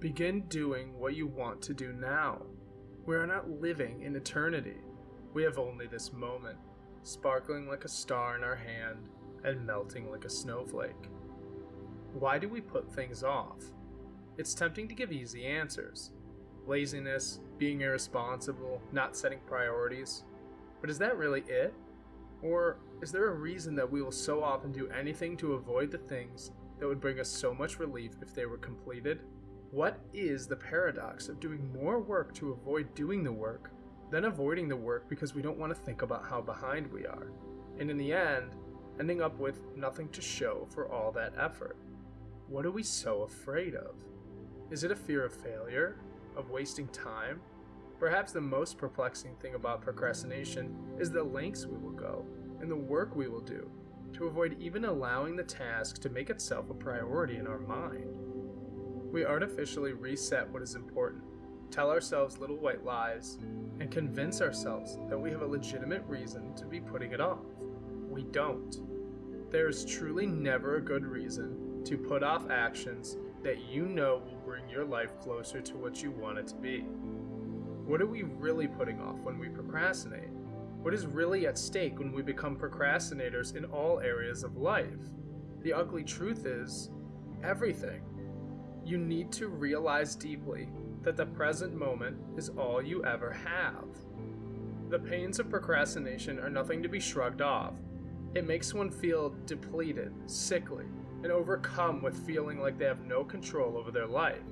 Begin doing what you want to do now. We are not living in eternity. We have only this moment, sparkling like a star in our hand and melting like a snowflake. Why do we put things off? It's tempting to give easy answers laziness, being irresponsible, not setting priorities. But is that really it? Or is there a reason that we will so often do anything to avoid the things that would bring us so much relief if they were completed? What is the paradox of doing more work to avoid doing the work than avoiding the work because we don't want to think about how behind we are? And in the end, ending up with nothing to show for all that effort. What are we so afraid of? Is it a fear of failure? Of wasting time? Perhaps the most perplexing thing about procrastination is the lengths we will go and the work we will do to avoid even allowing the task to make itself a priority in our mind. We artificially reset what is important, tell ourselves little white lies, and convince ourselves that we have a legitimate reason to be putting it off. We don't. There is truly never a good reason to put off actions that you know will bring your life closer to what you want it to be. What are we really putting off when we procrastinate? What is really at stake when we become procrastinators in all areas of life? The ugly truth is everything. You need to realize deeply that the present moment is all you ever have. The pains of procrastination are nothing to be shrugged off. It makes one feel depleted, sickly, and overcome with feeling like they have no control over their life.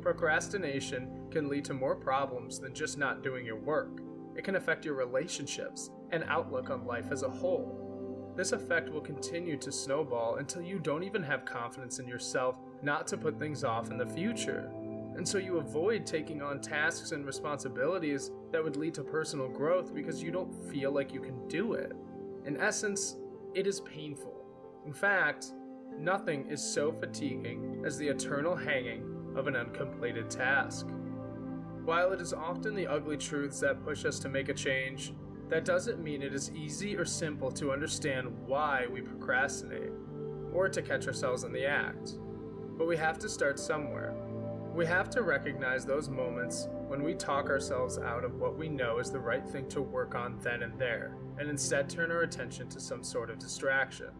Procrastination can lead to more problems than just not doing your work. It can affect your relationships and outlook on life as a whole. This effect will continue to snowball until you don't even have confidence in yourself not to put things off in the future. And so you avoid taking on tasks and responsibilities that would lead to personal growth because you don't feel like you can do it. In essence, it is painful. In fact, nothing is so fatiguing as the eternal hanging of an uncompleted task. While it is often the ugly truths that push us to make a change, that doesn't mean it is easy or simple to understand why we procrastinate, or to catch ourselves in the act. But we have to start somewhere. We have to recognize those moments when we talk ourselves out of what we know is the right thing to work on then and there, and instead turn our attention to some sort of distraction.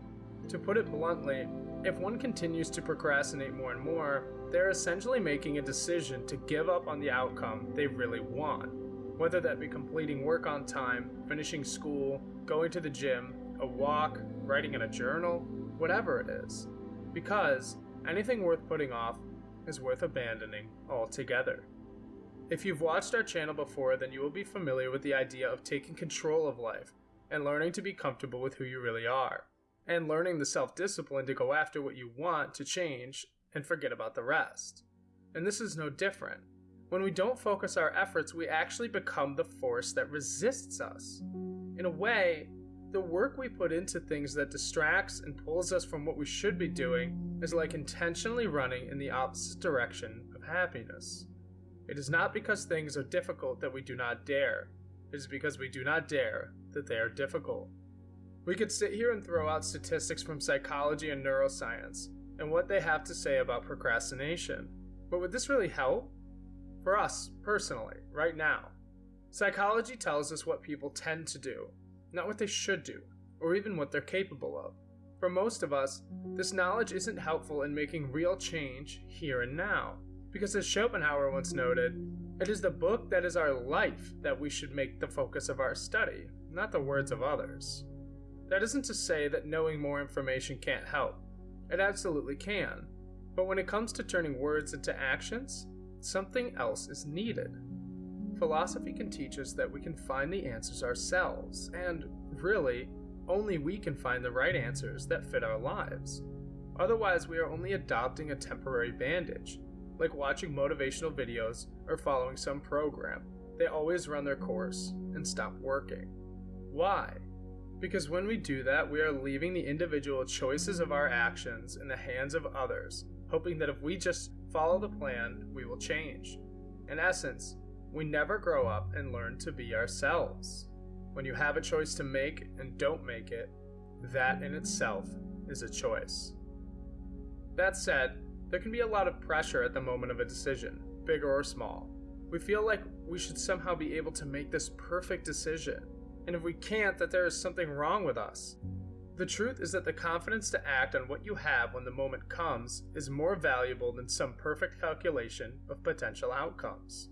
To put it bluntly, if one continues to procrastinate more and more, they're essentially making a decision to give up on the outcome they really want whether that be completing work on time, finishing school, going to the gym, a walk, writing in a journal, whatever it is. Because anything worth putting off is worth abandoning altogether. If you've watched our channel before, then you will be familiar with the idea of taking control of life and learning to be comfortable with who you really are, and learning the self discipline to go after what you want to change and forget about the rest. And this is no different. When we don't focus our efforts, we actually become the force that resists us. In a way, the work we put into things that distracts and pulls us from what we should be doing is like intentionally running in the opposite direction of happiness. It is not because things are difficult that we do not dare, it is because we do not dare that they are difficult. We could sit here and throw out statistics from psychology and neuroscience and what they have to say about procrastination, but would this really help? For us, personally, right now. Psychology tells us what people tend to do, not what they should do, or even what they're capable of. For most of us, this knowledge isn't helpful in making real change here and now, because as Schopenhauer once noted, it is the book that is our life that we should make the focus of our study, not the words of others. That isn't to say that knowing more information can't help. It absolutely can. But when it comes to turning words into actions, something else is needed. Philosophy can teach us that we can find the answers ourselves, and really, only we can find the right answers that fit our lives. Otherwise, we are only adopting a temporary bandage, like watching motivational videos or following some program. They always run their course and stop working. Why? Because when we do that, we are leaving the individual choices of our actions in the hands of others, hoping that if we just follow the plan, we will change. In essence, we never grow up and learn to be ourselves. When you have a choice to make and don't make it, that in itself is a choice. That said, There can be a lot of pressure at the moment of a decision, big or small. We feel like we should somehow be able to make this perfect decision, and if we can't, that there is something wrong with us. The truth is that the confidence to act on what you have when the moment comes is more valuable than some perfect calculation of potential outcomes.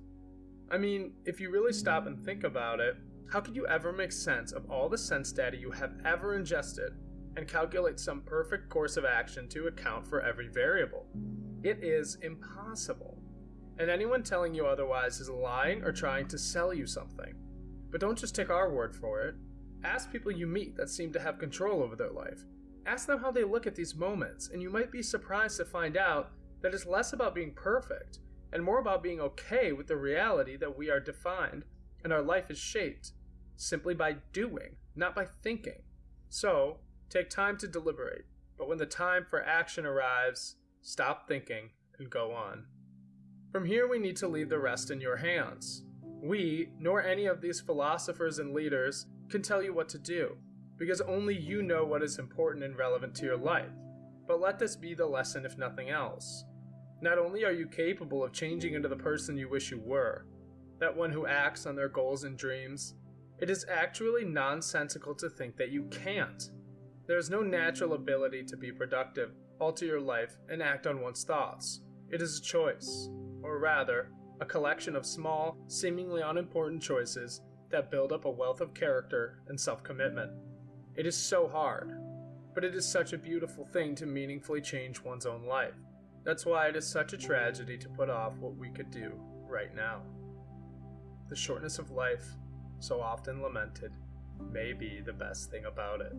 I mean, if you really stop and think about it, how could you ever make sense of all the sense data you have ever ingested and calculate some perfect course of action to account for every variable? It is impossible. And anyone telling you otherwise is lying or trying to sell you something. But don't just take our word for it. Ask people you meet that seem to have control over their life. Ask them how they look at these moments, and you might be surprised to find out that it's less about being perfect and more about being okay with the reality that we are defined and our life is shaped simply by doing, not by thinking. So, take time to deliberate, but when the time for action arrives, stop thinking and go on. From here, we need to leave the rest in your hands. We, nor any of these philosophers and leaders, can tell you what to do, because only you know what is important and relevant to your life. But let this be the lesson, if nothing else. Not only are you capable of changing into the person you wish you were, that one who acts on their goals and dreams, it is actually nonsensical to think that you can't. There is no natural ability to be productive, alter your life, and act on one's thoughts. It is a choice, or rather, a collection of small, seemingly unimportant choices that build up a wealth of character and self commitment. It is so hard, but it is such a beautiful thing to meaningfully change one's own life. That's why it is such a tragedy to put off what we could do right now. The shortness of life, so often lamented, may be the best thing about it.